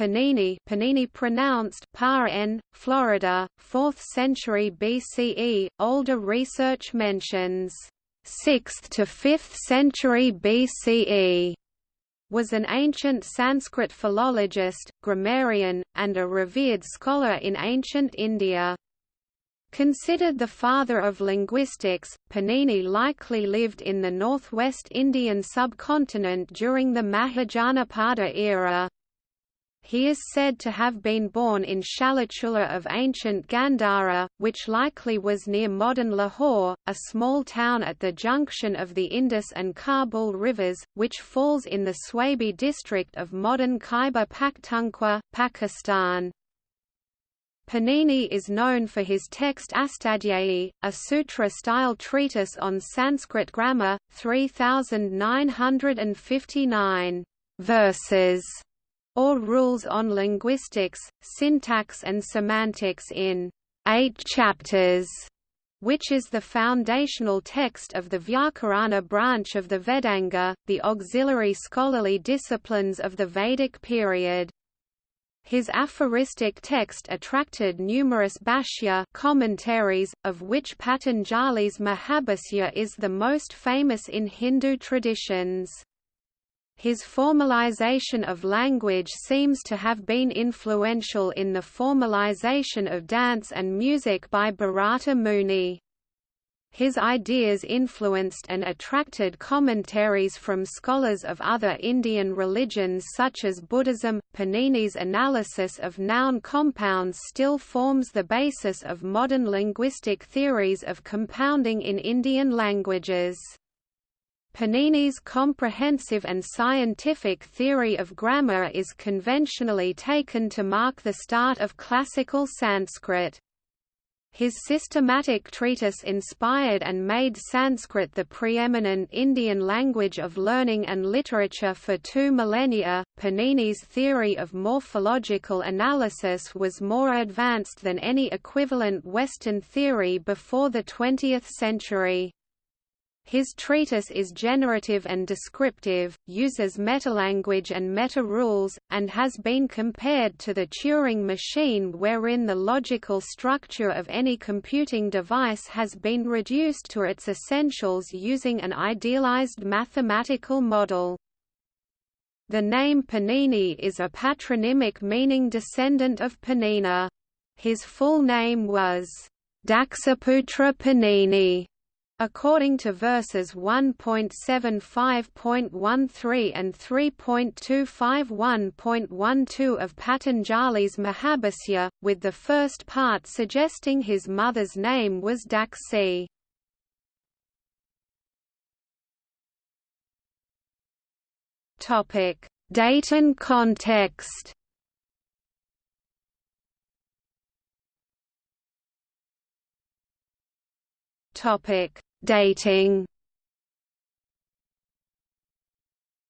Panini Panini pronounced par n, Florida, 4th century BCE. Older research mentions 6th to 5th century BCE was an ancient Sanskrit philologist, grammarian, and a revered scholar in ancient India. Considered the father of linguistics, Panini likely lived in the northwest Indian subcontinent during the Mahajanapada era. He is said to have been born in Shalatula of ancient Gandhara, which likely was near modern Lahore, a small town at the junction of the Indus and Kabul rivers, which falls in the Swabi district of modern Khyber Pakhtunkhwa, Pakistan. Panini is known for his text Astadhyayi, a sutra-style treatise on Sanskrit grammar, 3,959 verses, or rules on linguistics, syntax and semantics in eight chapters, which is the foundational text of the Vyakarana branch of the Vedanga, the auxiliary scholarly disciplines of the Vedic period. His aphoristic text attracted numerous bhashya commentaries, of which Patanjali's Mahabhasya is the most famous in Hindu traditions. His formalization of language seems to have been influential in the formalization of dance and music by Bharata Muni. His ideas influenced and attracted commentaries from scholars of other Indian religions such as Buddhism. Panini's analysis of noun compounds still forms the basis of modern linguistic theories of compounding in Indian languages. Panini's comprehensive and scientific theory of grammar is conventionally taken to mark the start of classical Sanskrit. His systematic treatise inspired and made Sanskrit the preeminent Indian language of learning and literature for two millennia. Panini's theory of morphological analysis was more advanced than any equivalent Western theory before the 20th century. His treatise is generative and descriptive, uses metalanguage and meta-rules, and has been compared to the Turing machine wherein the logical structure of any computing device has been reduced to its essentials using an idealized mathematical model. The name Panini is a patronymic meaning descendant of Panina. His full name was Daksaputra Panini According to verses 1.75.13 and 3.251.12 of Patanjali's Mahabhasya, with the first part suggesting his mother's name was Daksi. Date and context Topic Dating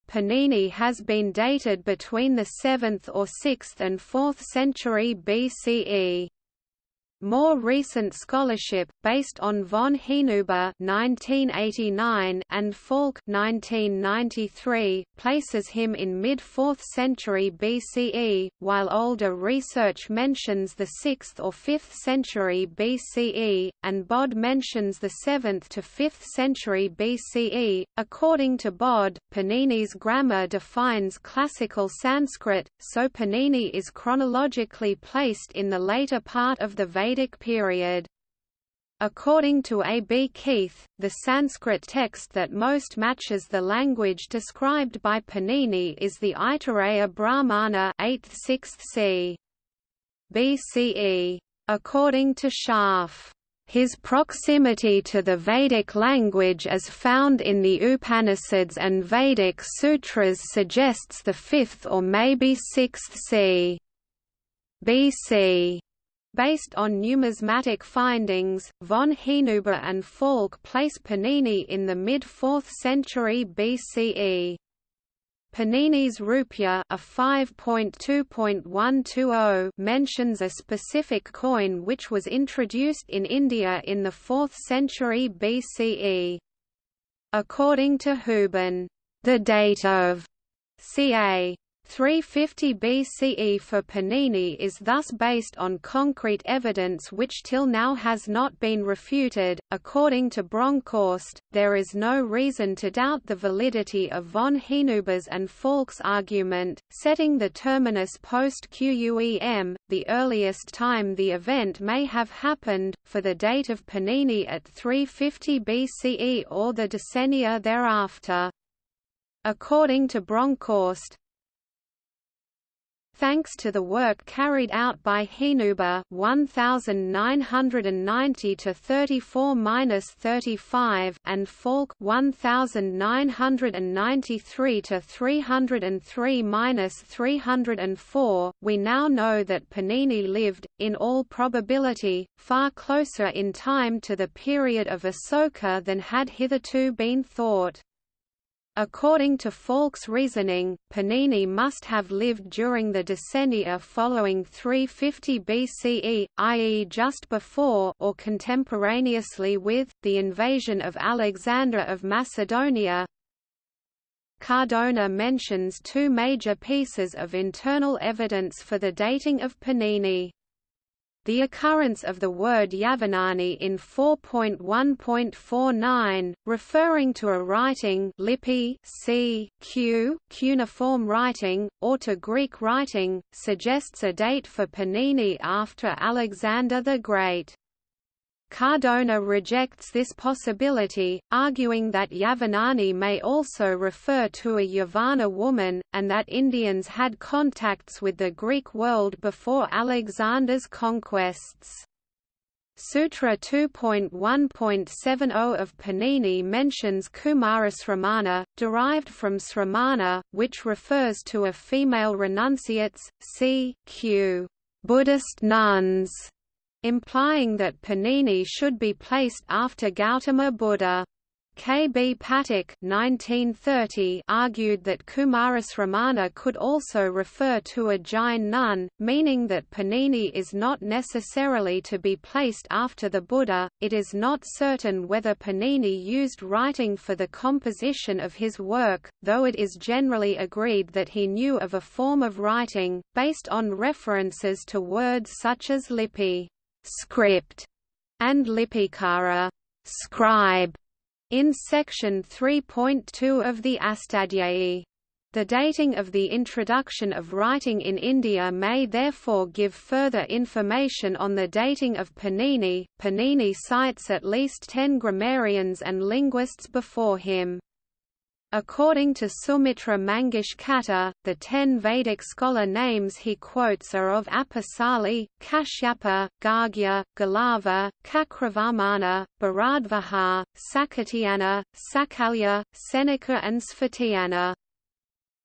Panini has been dated between the 7th or 6th and 4th century BCE. More recent scholarship, based on von Hinuber (1989) and Falk (1993), places him in mid-4th century BCE, while older research mentions the 6th or 5th century BCE, and Bod mentions the 7th to 5th century BCE. According to Bod, Panini's grammar defines classical Sanskrit, so Panini is chronologically placed in the later part of the Vedic Vedic period. According to A. B. Keith, the Sanskrit text that most matches the language described by Panini is the Aitareya Brahmana 8th–6th c. BCE. According to Scharf, his proximity to the Vedic language as found in the Upanishads and Vedic sutras suggests the 5th or maybe 6th c. BC. Based on numismatic findings, von Hinuber and Falk place Panini in the mid-4th century BCE. Panini's Rupya a 5.2.120 mentions a specific coin which was introduced in India in the 4th century BCE. According to Houben, the date of ca. 350 BCE for Panini is thus based on concrete evidence which till now has not been refuted. According to Bronkhorst, there is no reason to doubt the validity of von Hinuber's and Falk's argument, setting the terminus post QUEM, the earliest time the event may have happened, for the date of Panini at 350 BCE or the decennia thereafter. According to Bronkhorst, Thanks to the work carried out by Hinuber 1990 to 34-35 and Falk 1993 to 303-304, we now know that Panini lived in all probability far closer in time to the period of Asoka than had hitherto been thought. According to Falk's reasoning, Panini must have lived during the decennia following 350 BCE, i.e. just before or contemporaneously with, the invasion of Alexander of Macedonia. Cardona mentions two major pieces of internal evidence for the dating of Panini. The occurrence of the word Yavanani in 4.1.49, referring to a writing lipi c, q, cuneiform writing, or to Greek writing, suggests a date for Panini after Alexander the Great. Cardona rejects this possibility, arguing that Yavanani may also refer to a Yavana woman, and that Indians had contacts with the Greek world before Alexander's conquests. Sutra 2.1.70 of Panini mentions Kumarasramana, derived from Sramana, which refers to a female renunciates, c. q. Buddhist nuns implying that Panini should be placed after Gautama Buddha. K. B. Pathak argued that Kumarasramana could also refer to a Jain nun, meaning that Panini is not necessarily to be placed after the Buddha. It is not certain whether Panini used writing for the composition of his work, though it is generally agreed that he knew of a form of writing, based on references to words such as lipi script, and Lipikara scribe, in section 3.2 of the Astadhyayi. The dating of the introduction of writing in India may therefore give further information on the dating of Panini. Panini cites at least ten grammarians and linguists before him. According to Sumitra Mangesh Katre, the ten Vedic scholar names he quotes are of Apisali, Kashyapa, Gargya, Galava, Kakravarmana, Bharadvaja, Sakatyana, Sakalya, Senaka and Sphotayana.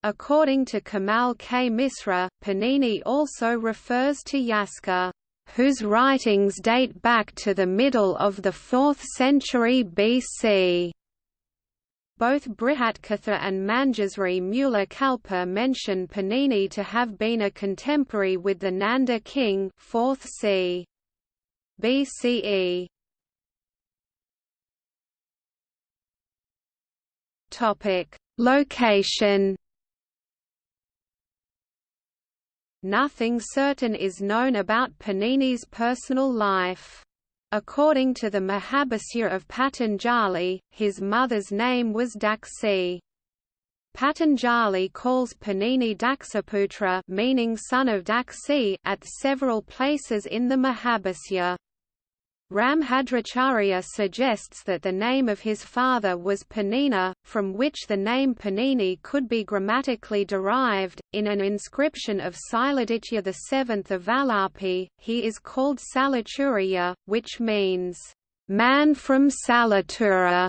According to Kamal K. Misra, Panini also refers to Yaska, whose writings date back to the middle of the 4th century BC. Both Brihatkatha and Manjusri Mula Kalpa mention Panini to have been a contemporary with the Nanda king 4th c. BCE. Topic: Location. Nothing certain is known about Panini's personal life. According to the Mahabhasya of Patanjali, his mother's name was Daksi. Patanjali calls Panini Daksaputra meaning son of Daksi at several places in the Mahabhasya. Rambhadracharya suggests that the name of his father was Panina, from which the name Panini could be grammatically derived. In an inscription of Siladitya VII of Valapi, he is called Salaturiya, which means, man from Salatura.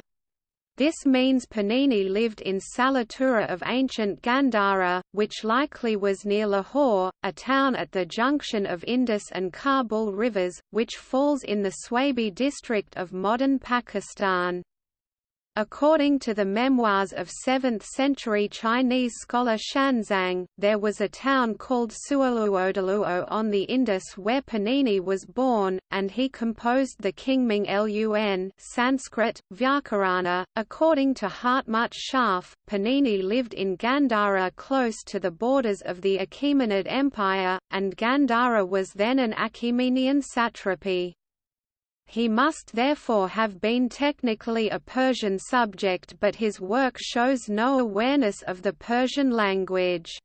This means Panini lived in Salatura of ancient Gandhara, which likely was near Lahore, a town at the junction of Indus and Kabul rivers, which falls in the Swabi district of modern Pakistan. According to the memoirs of 7th-century Chinese scholar Xuanzang, there was a town called Suoluodaluo on the Indus where Panini was born, and he composed the Kingming Lun Sanskrit, Vyakarana. According to Hartmut Scharfe, Panini lived in Gandhara close to the borders of the Achaemenid Empire, and Gandhara was then an Achaemenian satrapy. He must therefore have been technically a Persian subject but his work shows no awareness of the Persian language.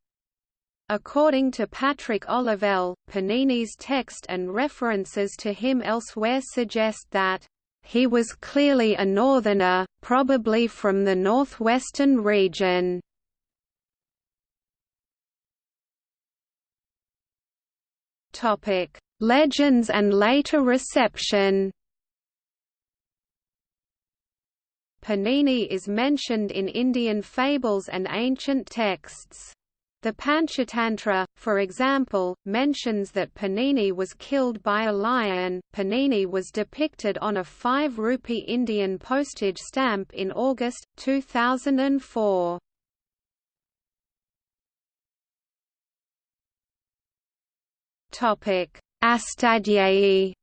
According to Patrick Olivelle, Panini's text and references to him elsewhere suggest that he was clearly a northerner, probably from the northwestern region. Topic: Legends and later reception Panini is mentioned in Indian fables and ancient texts. The Panchatantra, for example, mentions that Panini was killed by a lion. Panini was depicted on a 5 rupee Indian postage stamp in August 2004. Topic: Astadhyayi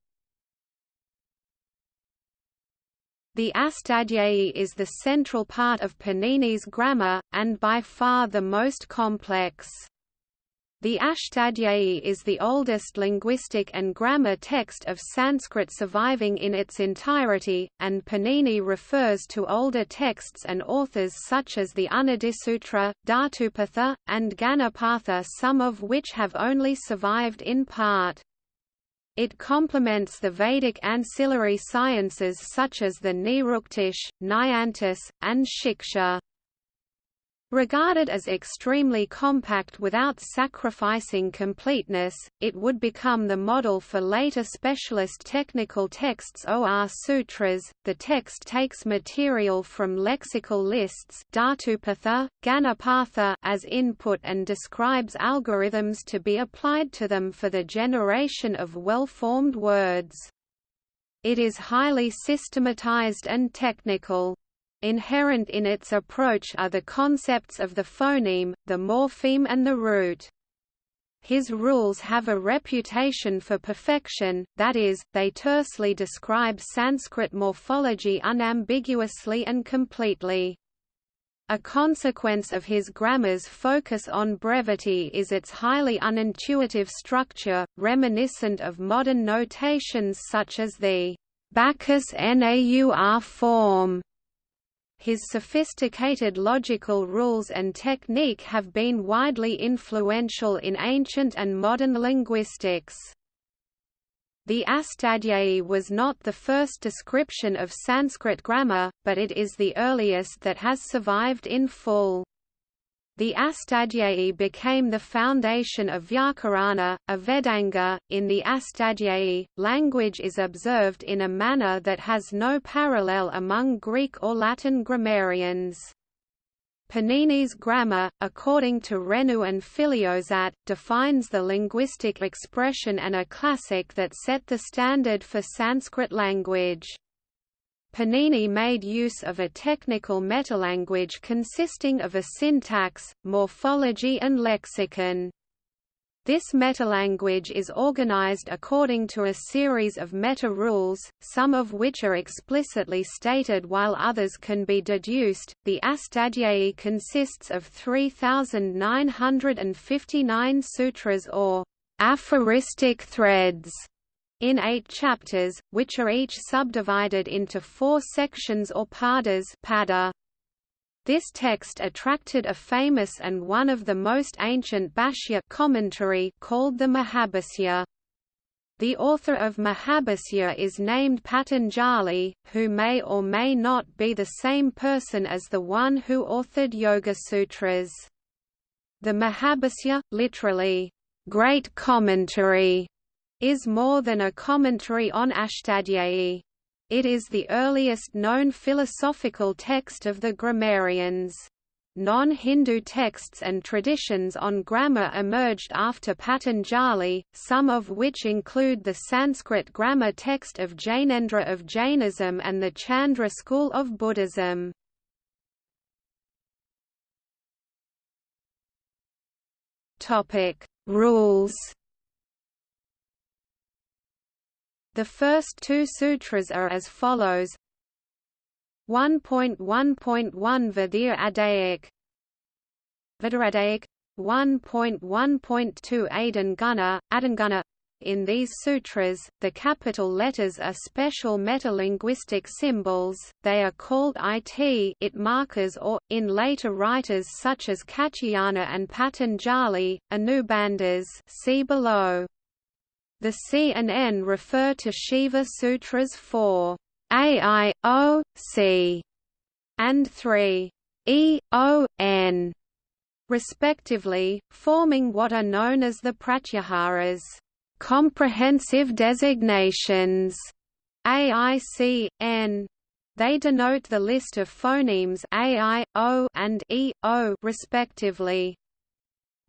The Astadhyayi is the central part of Panini's grammar, and by far the most complex. The Ashtadhyayi is the oldest linguistic and grammar text of Sanskrit surviving in its entirety, and Panini refers to older texts and authors such as the Unadisutra, Dhatupatha, and Ganapatha some of which have only survived in part. It complements the Vedic ancillary sciences such as the Niruktish, Nyantis, and Shiksha. Regarded as extremely compact without sacrificing completeness, it would become the model for later specialist technical texts or sutras. The text takes material from lexical lists Dhatupatha, Ganapatha as input and describes algorithms to be applied to them for the generation of well-formed words. It is highly systematized and technical. Inherent in its approach are the concepts of the phoneme, the morpheme and the root. His rules have a reputation for perfection, that is, they tersely describe Sanskrit morphology unambiguously and completely. A consequence of his grammar's focus on brevity is its highly unintuitive structure, reminiscent of modern notations such as the Backus Naur form his sophisticated logical rules and technique have been widely influential in ancient and modern linguistics. The Astadhyayi was not the first description of Sanskrit grammar, but it is the earliest that has survived in full. The Astadhyayi became the foundation of Vyakarana, a Vedanga. In the Astadhyayi, language is observed in a manner that has no parallel among Greek or Latin grammarians. Panini's grammar, according to Renou and Filliozat, defines the linguistic expression and a classic that set the standard for Sanskrit language. Panini made use of a technical metalanguage consisting of a syntax, morphology and lexicon. This metalanguage is organized according to a series of meta-rules, some of which are explicitly stated while others can be deduced. The Astadhyayi consists of 3,959 sutras or aphoristic threads in eight chapters, which are each subdivided into four sections or padas pada. This text attracted a famous and one of the most ancient Bhashya commentary called the Mahabhasya. The author of Mahabhasya is named Patanjali, who may or may not be the same person as the one who authored Yoga Sutras. The Mahabhasya, literally, great commentary, is more than a commentary on Ashtadhyayi. It is the earliest known philosophical text of the grammarians. Non-Hindu texts and traditions on grammar emerged after Patanjali, some of which include the Sanskrit grammar text of Jainendra of Jainism and the Chandra school of Buddhism. Rules The first two sutras are as follows. 1.1.1 Vadir Adaic Vidaradaic 1.1.2 Adanguna, Adanguna in these sutras, the capital letters are special metalinguistic symbols, they are called it, it markers or, in later writers such as Katyayana and Patanjali, Anubandhas. See below. The C and N refer to Shiva Sutras 4. AI, O, C, and 3. E, O, N, respectively, forming what are known as the Pratyaharas comprehensive designations AIC, N. They denote the list of phonemes AI, O and E, O respectively.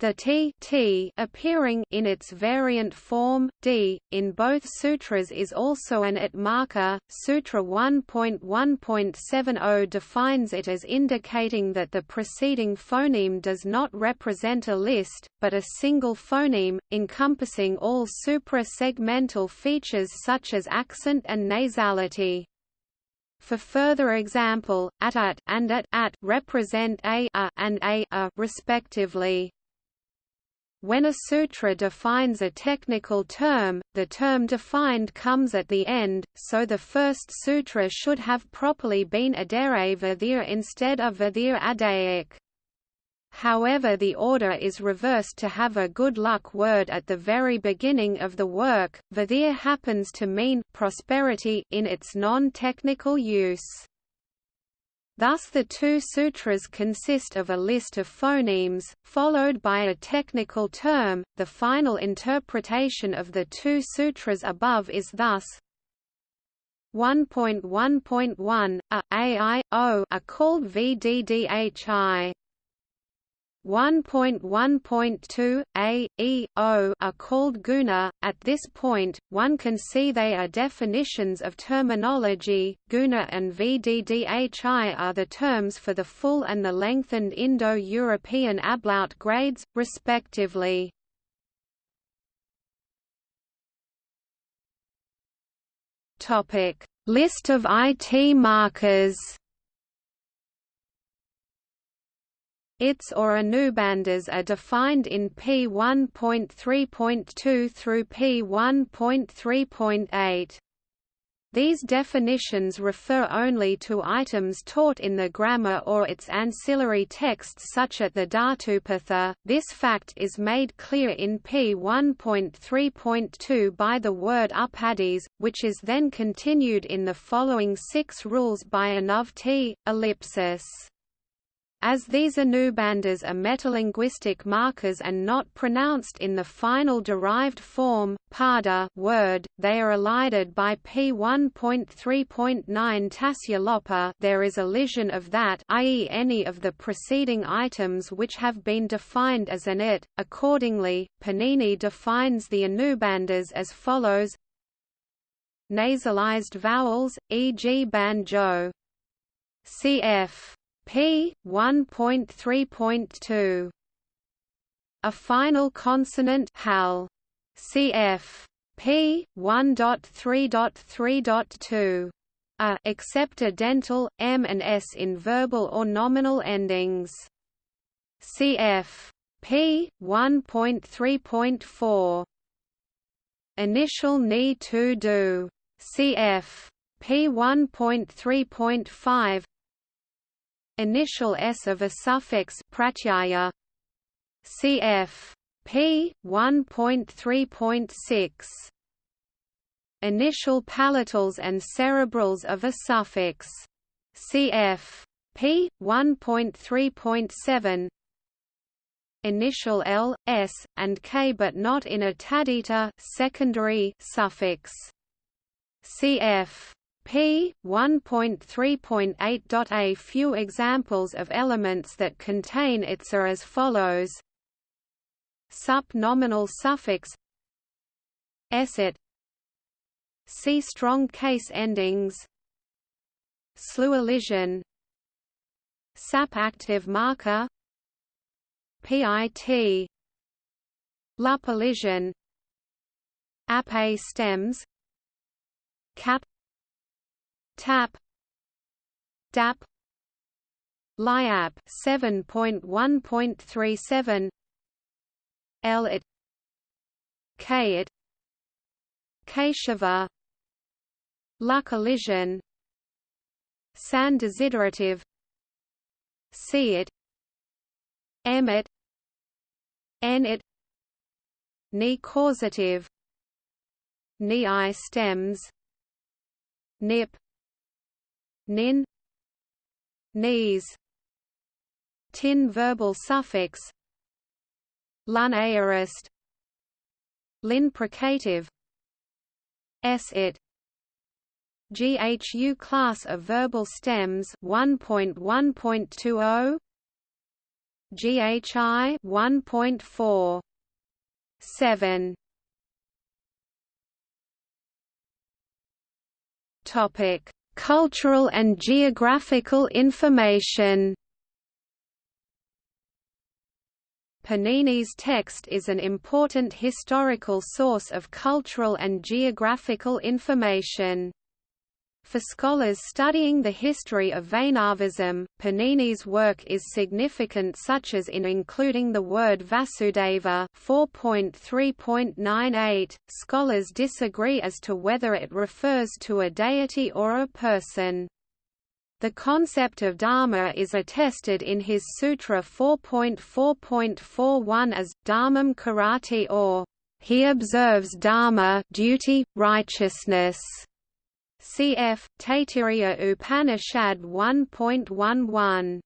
The t, t appearing in its variant form d in both sutras is also an it marker. Sutra 1.1.70 defines it as indicating that the preceding phoneme does not represent a list, but a single phoneme, encompassing all supra-segmental features such as accent and nasality. For further example, at at and at at represent a, a and a, a respectively. When a sutra defines a technical term, the term defined comes at the end, so the first sutra should have properly been Adare Vadir instead of Vadir Adaic. However the order is reversed to have a good luck word at the very beginning of the work. Vadir happens to mean prosperity in its non-technical use. Thus the two sutras consist of a list of phonemes, followed by a technical term. The final interpretation of the two sutras above is thus 1.1.1, a, ai, are called vddhi. 1.1.2 a, e, o are called guna. At this point, one can see they are definitions of terminology. Guna and vddhi are the terms for the full and the lengthened Indo-European ablaut grades, respectively. List of IT markers. Its or Anubandhas are defined in P1.3.2 through P1.3.8. These definitions refer only to items taught in the grammar or its ancillary texts such as the Dhatupatha. This fact is made clear in P1.3.2 by the word upadis, which is then continued in the following six rules by Anuvti, ellipsis. As these Anubandhas are metalinguistic markers and not pronounced in the final derived form, pada word, they are elided by P1.3.9 Tasya there is elision of that i.e. any of the preceding items which have been defined as an it. Accordingly, Panini defines the Anubandhas as follows Nasalized vowels, e.g. banjo. cf. P 1.3.2 A final consonant hal. Cf P 1.3.3.2 a except a dental m and s in verbal or nominal endings. Cf P 1.3.4 Initial need to do cf P 1.3.5 initial s of a suffix pratyaya cf p 1.3.6 initial palatals and cerebrals of a suffix cf p 1.3.7 initial l s and k but not in a tadita secondary suffix cf p. 1.3.8. A few examples of elements that contain its are as follows. Sup nominal suffix Eset See strong case endings. Slew elision Sap active marker. PIT Lupulation Ape stems. Cap Tap. DAP. LIAP 7.1.37 L-it K-it Keshava Lupulation San desiderative. C-it M-it N-it Ni causative. Ni I stems. Nip Nin Knees Tin verbal suffix Lun aorist Lin precative S-it GHU class of verbal stems 1.1.20 GHI 1.4 7 Topic Cultural and geographical information Panini's text is an important historical source of cultural and geographical information. For scholars studying the history of Vaishnavism, Panini's work is significant such as in including the word Vasudeva 4.3.98. Scholars disagree as to whether it refers to a deity or a person. The concept of dharma is attested in his Sutra 4.4.41 as, dharmam karati or, he observes dharma duty, righteousness. Cf. Taittiriya Upanishad 1.11.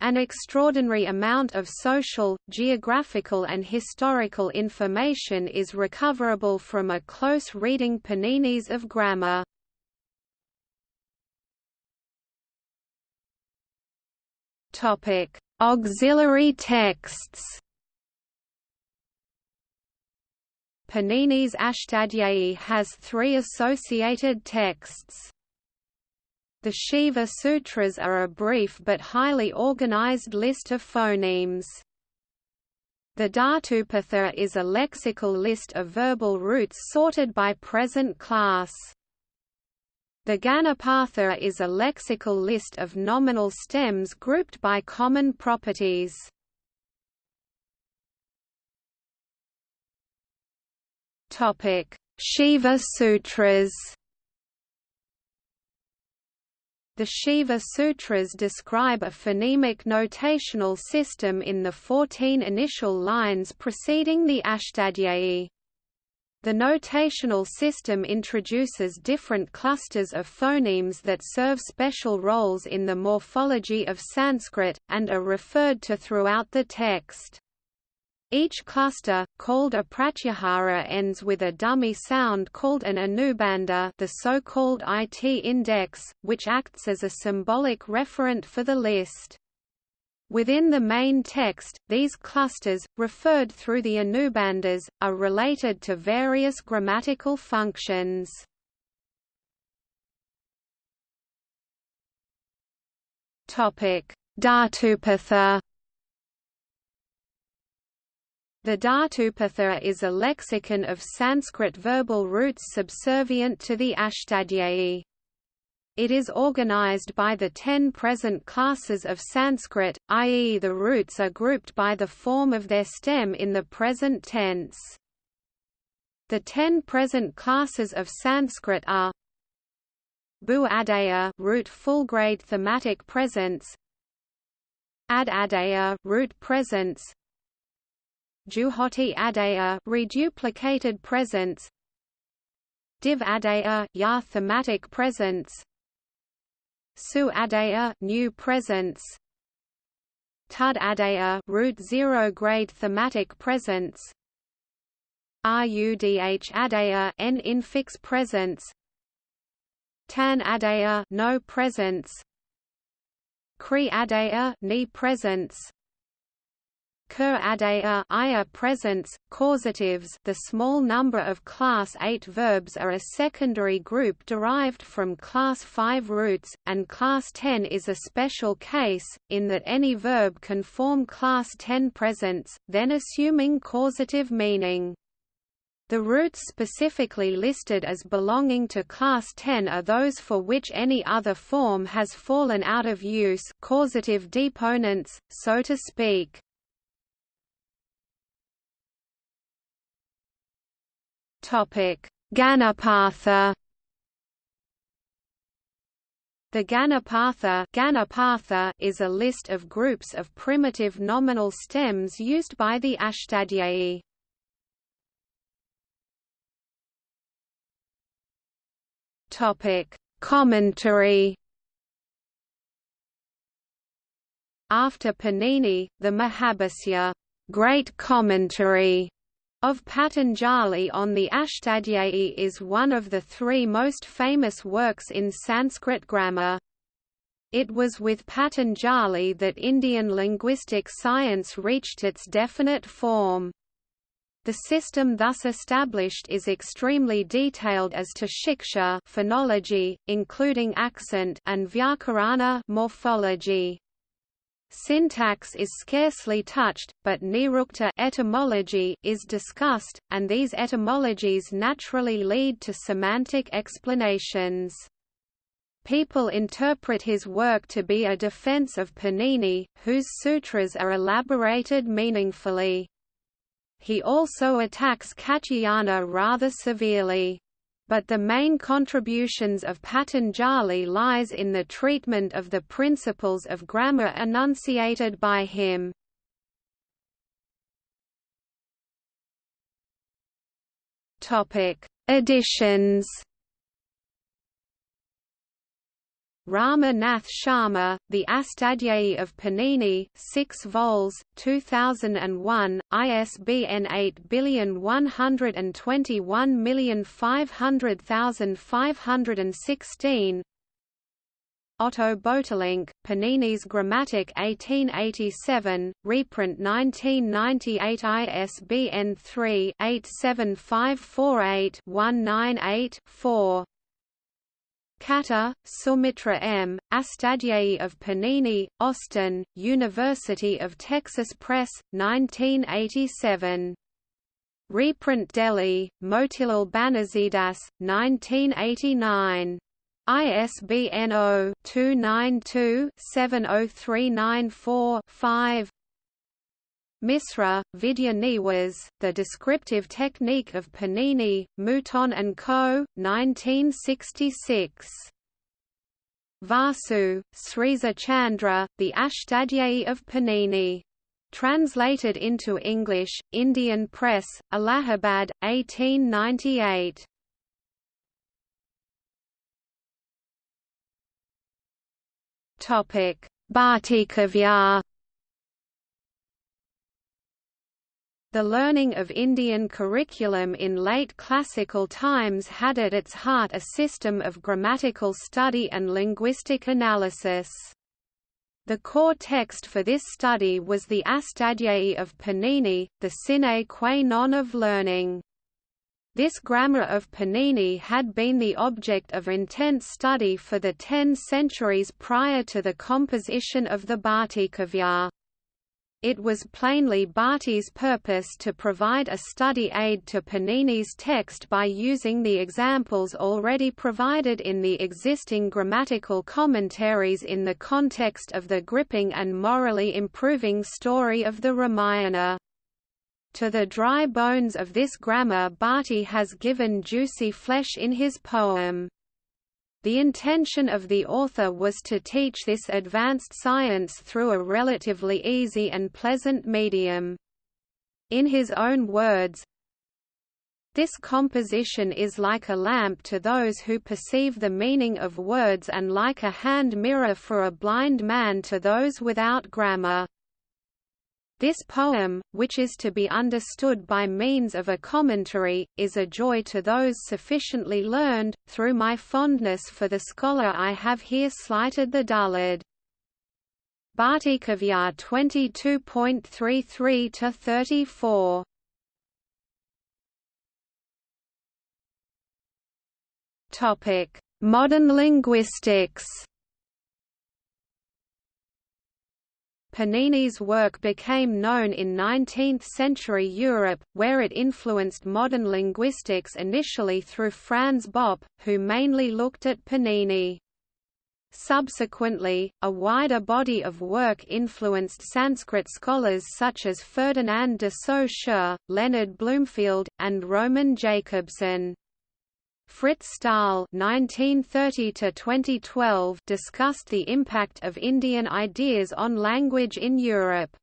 An extraordinary amount of social, geographical and historical information is recoverable from a close reading Panini's of grammar. Auxiliary texts Panini's Ashtadhyayi has three associated texts. The Shiva Sutras are a brief but highly organized list of phonemes. The Dhatupatha is a lexical list of verbal roots sorted by present class. The Ganapatha is a lexical list of nominal stems grouped by common properties. Topic: Shiva Sutras. The Shiva Sutras describe a phonemic notational system in the 14 initial lines preceding the Ashtadhyayi. The notational system introduces different clusters of phonemes that serve special roles in the morphology of Sanskrit, and are referred to throughout the text. Each cluster, called a pratyahara ends with a dummy sound called an anubandha the so-called IT index, which acts as a symbolic referent for the list. Within the main text, these clusters, referred through the anubandhas, are related to various grammatical functions. Dhatupatha the Dhatupatha is a lexicon of Sanskrit verbal roots subservient to the Ashtadhyayi. It is organized by the ten present classes of Sanskrit, i.e. the roots are grouped by the form of their stem in the present tense. The ten present classes of Sanskrit are Bu Adaya root full grade thematic presence Ad Adaya root presence Juhoti Adaya reduplicated presence. Div Adaya Ya thematic presence. Su Adaya new presence. Tud Adaya root zero grade thematic presence. RUDH Adaya N infix presence. Tan Adaya no presence. Kri Adaya ni presence cur adea ia presents, causatives the small number of class 8 verbs are a secondary group derived from class 5 roots, and class 10 is a special case, in that any verb can form class 10 presents, then assuming causative meaning. The roots specifically listed as belonging to class 10 are those for which any other form has fallen out of use causative deponents, so to speak. Ganapatha The Ganapatha, Ganapatha is a list of groups of primitive nominal stems used by the Ashtadhyayi. Topic: Commentary. After Panini, the Mahabhasya, great commentary of Patanjali on the Ashtadhyayi is one of the three most famous works in Sanskrit grammar. It was with Patanjali that Indian linguistic science reached its definite form. The system thus established is extremely detailed as to shiksha phonology, including accent and vyakarana morphology. Syntax is scarcely touched, but nirukta etymology is discussed, and these etymologies naturally lead to semantic explanations. People interpret his work to be a defense of Panini, whose sutras are elaborated meaningfully. He also attacks Katyayana rather severely. But the main contributions of Patanjali lies in the treatment of the principles of grammar enunciated by him. Topic: Editions Rama Nath Sharma, The Astadhyayi of Panini 6 vols, 2001, ISBN 8121500516 Otto Böhtlingk, Panini's Grammatik 1887, reprint 1998 ISBN 3-87548-198-4 Katre, Sumitra M., Astadhyayi of Panini, Austin, University of Texas Press, 1987. Reprint Delhi, Motilal Banarsidass, 1989. ISBN 0-292-70394-5 Misra, Vidya Niwas, The Descriptive Technique of Panini, Mouton & Co., 1966. Vasu, Sriza Chandra, The Ashtadhyayi of Panini. Translated into English, Indian Press, Allahabad, 1898. Bhatikavya The learning of Indian curriculum in late classical times had at its heart a system of grammatical study and linguistic analysis. The core text for this study was the Astadhyayi of Panini, the sine qua non of learning. This grammar of Panini had been the object of intense study for the ten centuries prior to the composition of the Bhatikavya. It was plainly Bhatti's purpose to provide a study aid to Panini's text by using the examples already provided in the existing grammatical commentaries in the context of the gripping and morally improving story of the Ramayana. To the dry bones of this grammar Barty has given juicy flesh in his poem. The intention of the author was to teach this advanced science through a relatively easy and pleasant medium. In his own words, this composition is like a lamp to those who perceive the meaning of words and like a hand mirror for a blind man to those without grammar. This poem, which is to be understood by means of a commentary, is a joy to those sufficiently learned. Through my fondness for the scholar I have here slighted the dullard. Bhatikavya 22.33 to 34. Topic: Modern linguistics. Panini's work became known in 19th-century Europe, where it influenced modern linguistics initially through Franz Bopp, who mainly looked at Panini. Subsequently, a wider body of work influenced Sanskrit scholars such as Ferdinand de Saussure, Leonard Bloomfield, and Roman Jakobson. Frits Staal (1930–2012) discussed the impact of Indian ideas on language in Europe.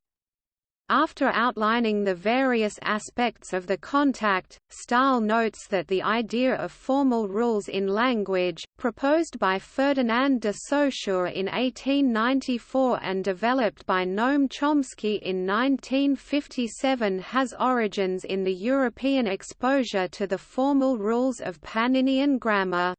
After outlining the various aspects of the contact, Staal notes that the idea of formal rules in language, proposed by Ferdinand de Saussure in 1894 and developed by Noam Chomsky in 1957 has origins in the European exposure to the formal rules of Paninian grammar.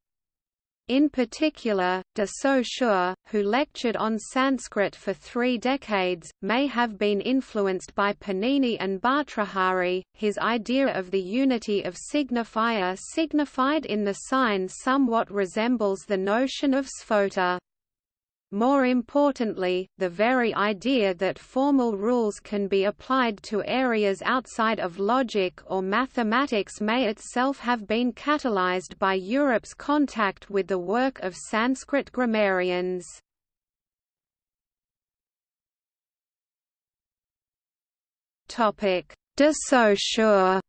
In particular, de Saussure, who lectured on Sanskrit for three decades, may have been influenced by Panini and Bhartrhari. His idea of the unity of signifier signified in the sign somewhat resembles the notion of sphota. More importantly, the very idea that formal rules can be applied to areas outside of logic or mathematics may itself have been catalyzed by Europe's contact with the work of Sanskrit grammarians. De Saussure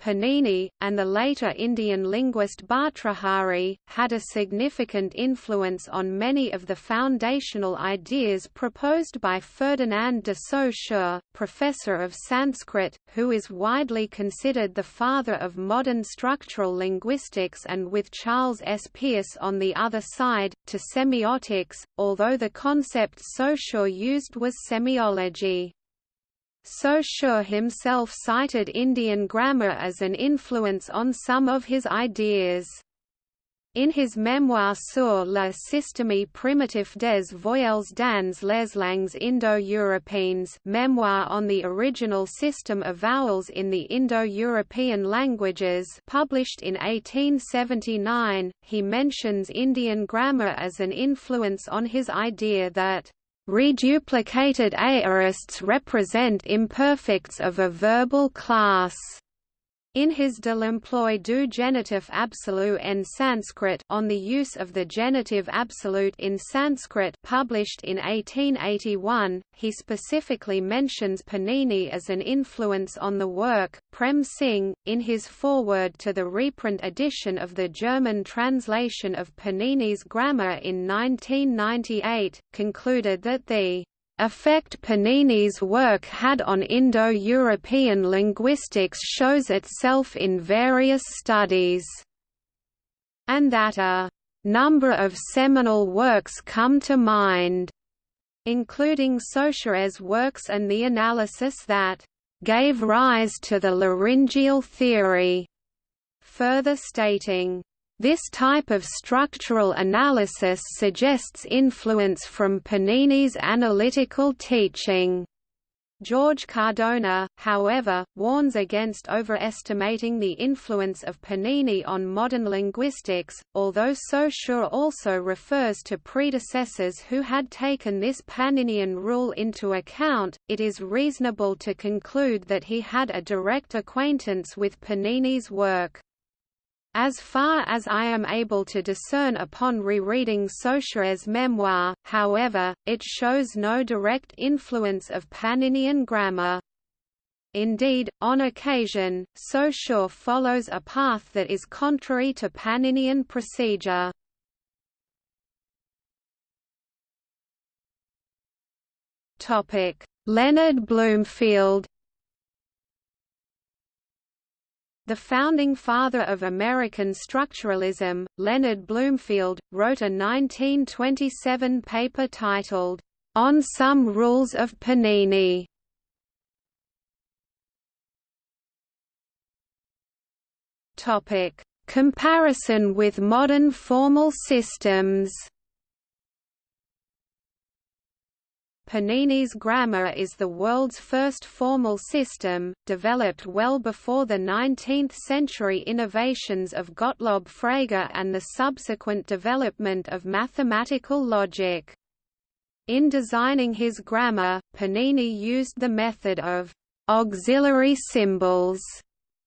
Panini, and the later Indian linguist Bhartrhari, had a significant influence on many of the foundational ideas proposed by Ferdinand de Saussure, professor of Sanskrit, who is widely considered the father of modern structural linguistics and with Charles S. Peirce on the other side, to semiotics, although the concept Saussure used was semiology. Saussure himself cited Indian grammar as an influence on some of his ideas. In his memoir sur la systémie primitive des voyelles dans les langues Indo-Européennes memoir on the original system of vowels in the Indo-European languages published in 1879, he mentions Indian grammar as an influence on his idea that Reduplicated aorists represent imperfects of a verbal class. In his De l'emploi du genitif absolu en Sanskrit on the use of the genitive absolute in Sanskrit published in 1881, he specifically mentions Panini as an influence on the work. Prem Singh, in his foreword to the reprint edition of the German translation of Panini's grammar in 1998, concluded that the effect Panini's work had on Indo-European linguistics shows itself in various studies, and that a number of seminal works come to mind, including Saussure's works and the analysis that gave rise to the laryngeal theory, further stating this type of structural analysis suggests influence from Panini's analytical teaching. George Cardona, however, warns against overestimating the influence of Panini on modern linguistics, although Saussure also refers to predecessors who had taken this Paninian rule into account, it is reasonable to conclude that he had a direct acquaintance with Panini's work. As far as I am able to discern upon rereading Saussure's memoir, however, it shows no direct influence of Paninian grammar. Indeed, on occasion, Saussure follows a path that is contrary to Paninian procedure. Leonard Bloomfield The founding father of American structuralism, Leonard Bloomfield, wrote a 1927 paper titled, On Some Rules of Panini. Comparison with modern formal systems Panini's grammar is the world's first formal system, developed well before the 19th-century innovations of Gottlob Frege and the subsequent development of mathematical logic. In designing his grammar, Panini used the method of auxiliary symbols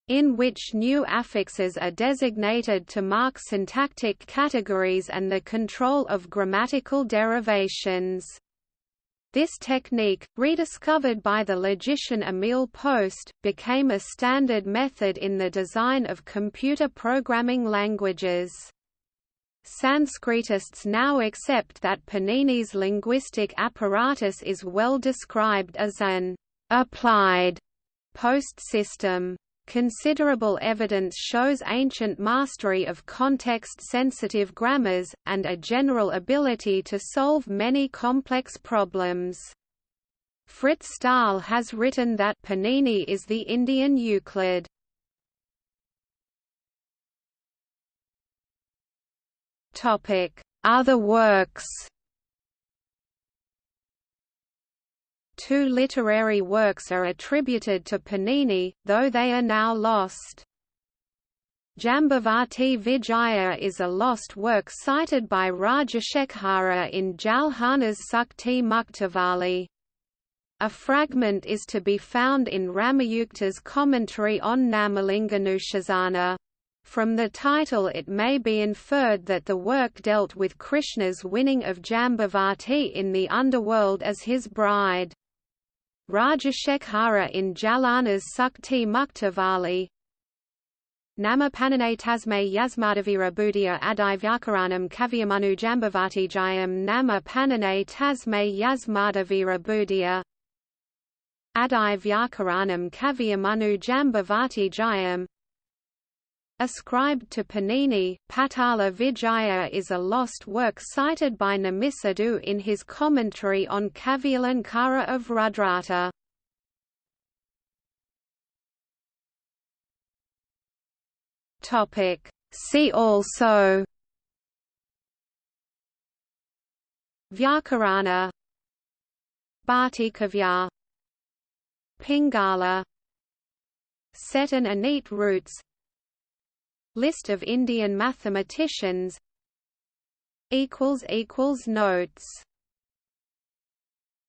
in which new affixes are designated to mark syntactic categories and the control of grammatical derivations. This technique, rediscovered by the logician Emil Post, became a standard method in the design of computer programming languages. Sanskritists now accept that Panini's linguistic apparatus is well described as an applied post system. Considerable evidence shows ancient mastery of context-sensitive grammars, and a general ability to solve many complex problems. Frits Staal has written that Panini is the Indian Euclid. Other works Two literary works are attributed to Panini, though they are now lost. Jambavati Vijaya is a lost work cited by Rajasekhara in Jalhana's Sukti Muktavali. A fragment is to be found in Ramayukta's commentary on Namalinganushasana. From the title it may be inferred that the work dealt with Krishna's winning of Jambavati in the underworld as his bride. Rajasekhara in Jalhana's Sukti Muktavali. Namapanane Tasme Yasmadavira Buddhya Adivyakaranam Kavyamanu Jambavati Jayam Namapanane Tasme Yasmadavira Buddhya Adivyakaranam Kavyamanu Jambavati Jayam Ascribed to Panini, Patala Vijaya is a lost work cited by Namisadhu in his commentary on Kavyalankara of Rudrata. See also. Vyakarana. Bhattikavya Pingala. Set and Anit roots List of Indian mathematicians. Notes